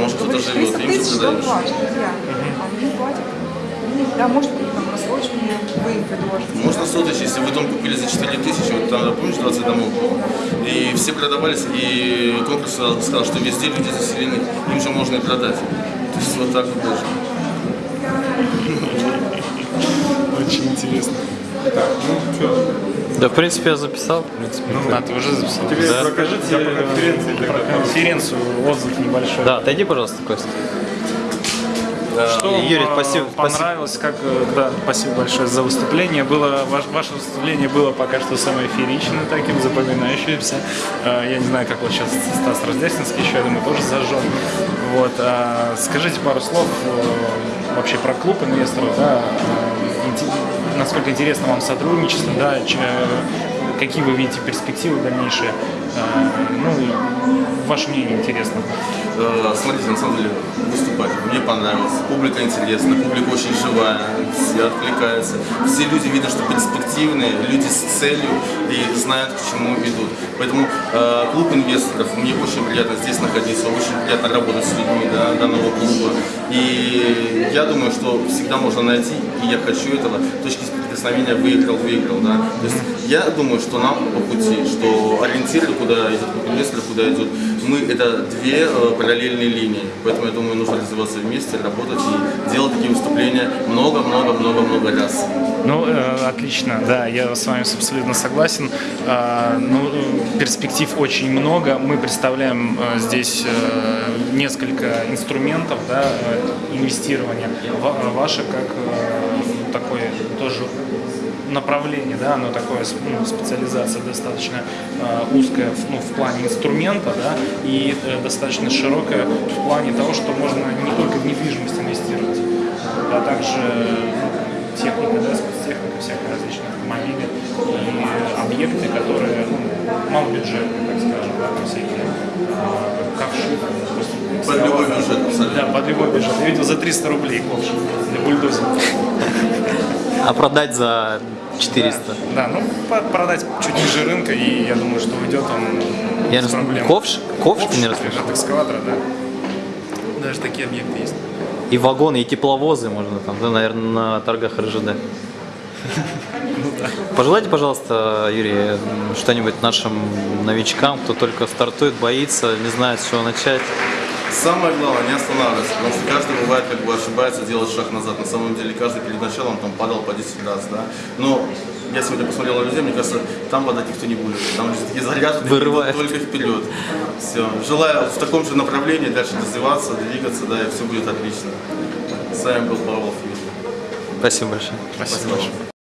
может кто-то Говоришь, живет, 300 им же долга, друзья. А платят. Да, может быть, там рассроченные вы им предложите. Можно соточь, если вы дом купили за 4 тысячи, вот там, помнишь, 20 домов было? И все продавались, и конкурс сказал, что везде люди заселены, им же можно и продать. То есть вот так вот даже. Очень интересно. Так, ну что, Да, в принципе, я записал. В принципе. а, ты уже записал? Да. Покажите про конференцию, про конференцию отзыв небольшой. Да, отойди, пожалуйста, Костя. Что Юрий, вам, спасибо- э, понравилось, как, э, да, спасибо большое за выступление. Было, ваш- ваше выступление было пока что самое фееричное, таким запоминающимся. Э, Я не знаю, как вот сейчас Стас Раздясненский еще, я думаю, тоже зажжен. Вот, а, скажите пару слов э, вообще про клуб инвесторов, да, э, насколько интересно вам сотрудничество, да, э, какие вы видите перспективы дальнейшие, Э, ну, ваше мнение интересно. Э, Смотрите, на самом деле, выступать мне понравилось. Публика интересна, публика очень живая, все откликаются. Все люди видно, что перспективные, люди с целью и знают, к чему идут. Поэтому э, клуб инвесторов, мне очень приятно здесь находиться, очень приятно работать с людьми да, данного клуба. И я думаю, что всегда можно найти, и я хочу этого, точки соприкосновения выиграл-выиграл. Да? То есть я думаю, что нам по пути, что ориентиры, куда идет клуб инвесторов, куда идет, мы это две э, параллельные линии. Поэтому я думаю, нужно развиваться вместе, работать и делать такие выступления много-много-много-много раз. Ну, э, отлично, да, я с вами абсолютно согласен. А, ну, э, перспектив очень много. Мы представляем э, здесь э, несколько инструментов да, э, инвестирования. Ва- Ваше как э, такое тоже направление, да, оно такое, ну, специализация достаточно э, узкая в, ну, в плане инструмента, да, и э, достаточно широкая в плане того, что можно не только в недвижимость инвестировать, а также ну, техника, да, спецтехника, всякие различные автомобили и объекты, которые ну, малобюджетные, так скажем, да, там всякие э, ковши. допустим, Под любой бюджет, абсолютно. Да, под любой бюджет. Я видел за 300 рублей ковш для бульдозера. А продать за 400. Да, да, ну продать чуть ниже рынка, и я думаю, что уйдет он Я без знаю, проблем. ковш? Ковш ты не Ковш расслышал? от экскаватора, да. Даже такие объекты есть. И вагоны, и тепловозы можно там, да, наверное, на торгах РЖД. Пожелайте, пожалуйста, Юрий, что-нибудь нашим новичкам, кто только стартует, боится, не знает, с чего начать. Самое главное, не останавливаться, потому что каждый бывает, как бы ошибается, делает шаг назад. На самом деле, каждый перед началом там падал по 10 раз, да. Но я сегодня посмотрел на людей, мне кажется, там падать никто не будет. Там люди такие заряжены, Вырывает. только вперед. Все. Желаю в таком же направлении дальше развиваться, двигаться, да, и все будет отлично. С вами был Павел Филипп. Спасибо большое. Спасибо большое.